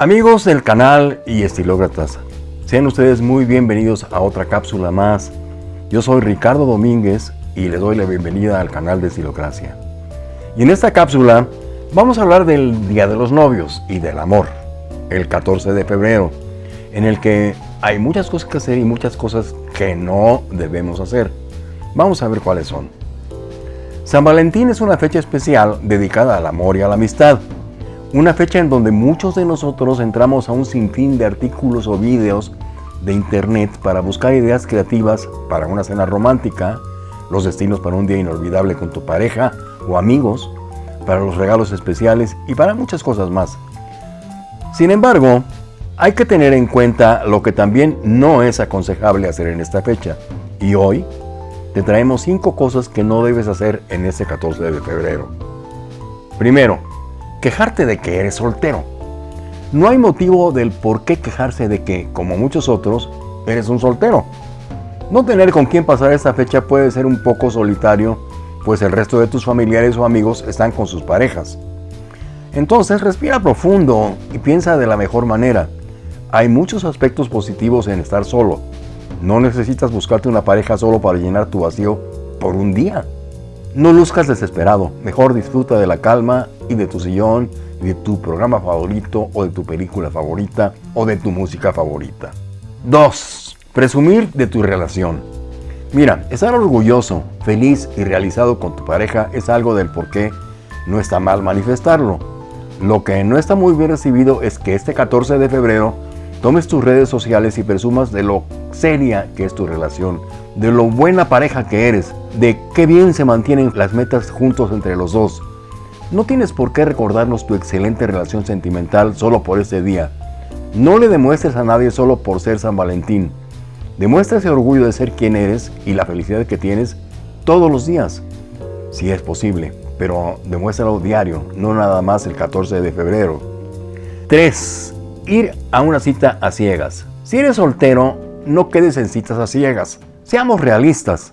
Amigos del canal y estilócratas, sean ustedes muy bienvenidos a otra cápsula más. Yo soy Ricardo Domínguez y les doy la bienvenida al canal de Estilocracia. Y en esta cápsula vamos a hablar del Día de los Novios y del Amor, el 14 de febrero, en el que hay muchas cosas que hacer y muchas cosas que no debemos hacer. Vamos a ver cuáles son. San Valentín es una fecha especial dedicada al amor y a la amistad. Una fecha en donde muchos de nosotros entramos a un sinfín de artículos o vídeos de internet para buscar ideas creativas para una cena romántica, los destinos para un día inolvidable con tu pareja o amigos, para los regalos especiales y para muchas cosas más. Sin embargo, hay que tener en cuenta lo que también no es aconsejable hacer en esta fecha. Y hoy te traemos 5 cosas que no debes hacer en este 14 de febrero. Primero, quejarte de que eres soltero. No hay motivo del por qué quejarse de que, como muchos otros, eres un soltero. No tener con quién pasar esta fecha puede ser un poco solitario, pues el resto de tus familiares o amigos están con sus parejas. Entonces respira profundo y piensa de la mejor manera. Hay muchos aspectos positivos en estar solo. No necesitas buscarte una pareja solo para llenar tu vacío por un día. No luzcas desesperado, mejor disfruta de la calma y de tu sillón, de tu programa favorito o de tu película favorita o de tu música favorita. 2. Presumir de tu relación. Mira, estar orgulloso, feliz y realizado con tu pareja es algo del por qué no está mal manifestarlo. Lo que no está muy bien recibido es que este 14 de febrero tomes tus redes sociales y presumas de lo seria que es tu relación, de lo buena pareja que eres, de qué bien se mantienen las metas juntos entre los dos. No tienes por qué recordarnos tu excelente relación sentimental solo por este día. No le demuestres a nadie solo por ser San Valentín. Demuestra ese orgullo de ser quien eres y la felicidad que tienes todos los días, si es posible, pero demuéstralo diario, no nada más el 14 de febrero. 3. Ir a una cita a ciegas. Si eres soltero, no quedes en citas a ciegas. Seamos realistas.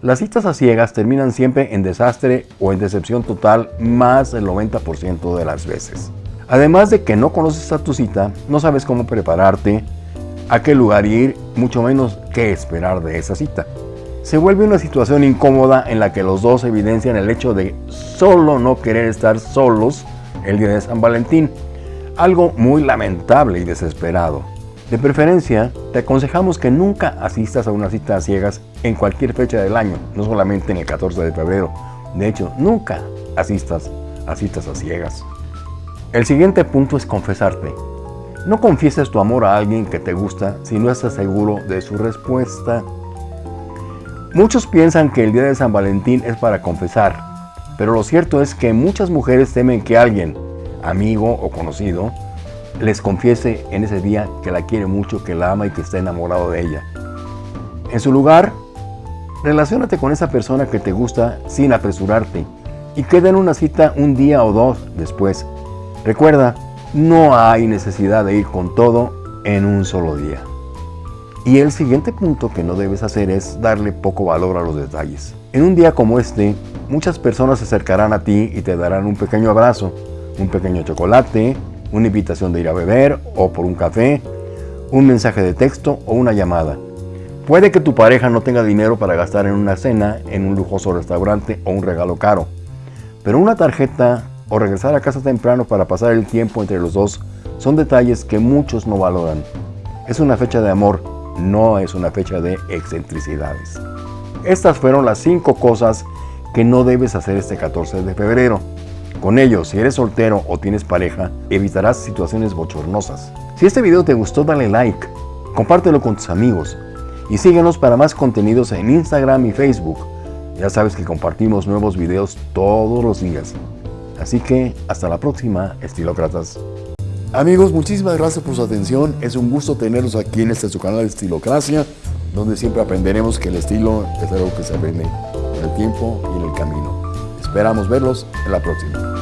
Las citas a ciegas terminan siempre en desastre o en decepción total más del 90% de las veces. Además de que no conoces a tu cita, no sabes cómo prepararte, a qué lugar ir, mucho menos qué esperar de esa cita. Se vuelve una situación incómoda en la que los dos evidencian el hecho de solo no querer estar solos el día de San Valentín, algo muy lamentable y desesperado. De preferencia, te aconsejamos que nunca asistas a una cita a ciegas en cualquier fecha del año, no solamente en el 14 de febrero. De hecho, nunca asistas a citas a ciegas. El siguiente punto es confesarte. No confieses tu amor a alguien que te gusta si no estás seguro de su respuesta. Muchos piensan que el día de San Valentín es para confesar, pero lo cierto es que muchas mujeres temen que alguien, amigo o conocido, les confiese en ese día que la quiere mucho, que la ama y que está enamorado de ella. En su lugar, relaciónate con esa persona que te gusta sin apresurarte y queda en una cita un día o dos después. Recuerda, no hay necesidad de ir con todo en un solo día. Y el siguiente punto que no debes hacer es darle poco valor a los detalles. En un día como este, muchas personas se acercarán a ti y te darán un pequeño abrazo, un pequeño chocolate, una invitación de ir a beber o por un café, un mensaje de texto o una llamada. Puede que tu pareja no tenga dinero para gastar en una cena, en un lujoso restaurante o un regalo caro, pero una tarjeta o regresar a casa temprano para pasar el tiempo entre los dos son detalles que muchos no valoran. Es una fecha de amor, no es una fecha de excentricidades. Estas fueron las 5 cosas que no debes hacer este 14 de febrero. Con ello, si eres soltero o tienes pareja, evitarás situaciones bochornosas. Si este video te gustó, dale like, compártelo con tus amigos y síguenos para más contenidos en Instagram y Facebook. Ya sabes que compartimos nuevos videos todos los días. Así que hasta la próxima, estilócratas. Amigos, muchísimas gracias por su atención. Es un gusto tenerlos aquí en este su canal de Estilocracia, donde siempre aprenderemos que el estilo es algo que se aprende con el tiempo y en el camino. Esperamos verlos en la próxima.